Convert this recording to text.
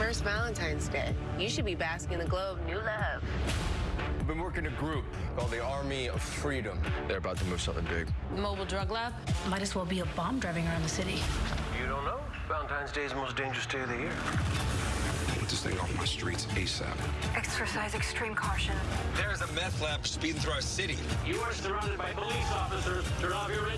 first Valentine's Day. You should be basking in the glow of new love. I've been working a group called the Army of Freedom. They're about to move something big. Mobile drug lab? Might as well be a bomb driving around the city. You don't know? Valentine's Day is the most dangerous day of the year. Put this thing off my streets ASAP. Exercise extreme caution. There's a meth lab speeding through our city. You are surrounded by police officers. Turn off your